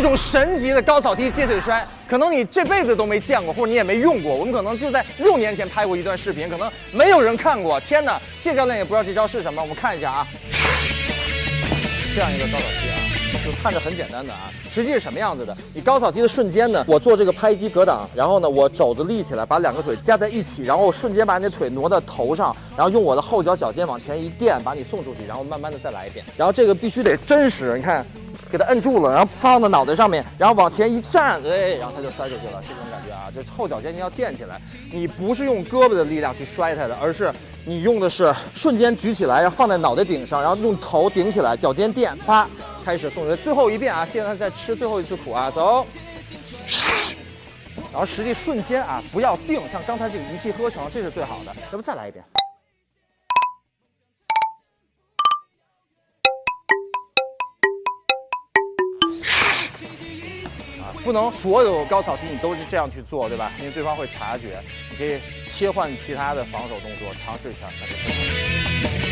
一种神级的高草梯接腿摔，可能你这辈子都没见过，或者你也没用过。我们可能就在六年前拍过一段视频，可能没有人看过。天哪，谢教练也不知道这招是什么，我们看一下啊。这样一个高草梯啊，就看着很简单的啊，实际是什么样子的？你高草梯的瞬间呢，我做这个拍击格挡，然后呢，我肘子立起来，把两个腿夹在一起，然后瞬间把你的腿挪到头上，然后用我的后脚脚尖往前一垫，把你送出去，然后慢慢的再来一遍。然后这个必须得真实，你看。给它摁住了，然后放到脑袋上面，然后往前一站，哎，然后它就摔出去了。这种感觉啊，就后脚尖你要垫起来，你不是用胳膊的力量去摔它的，而是你用的是瞬间举起来，然后放在脑袋顶上，然后用头顶起来，脚尖垫，啪，开始送出去。最后一遍啊，现在在吃最后一次苦啊，走，然后实际瞬间啊，不要定，像刚才这个一气呵成，这是最好的。要不再来一遍？啊不能所有高草梯你都是这样去做，对吧？因为对方会察觉。你可以切换其他的防守动作，尝试一下。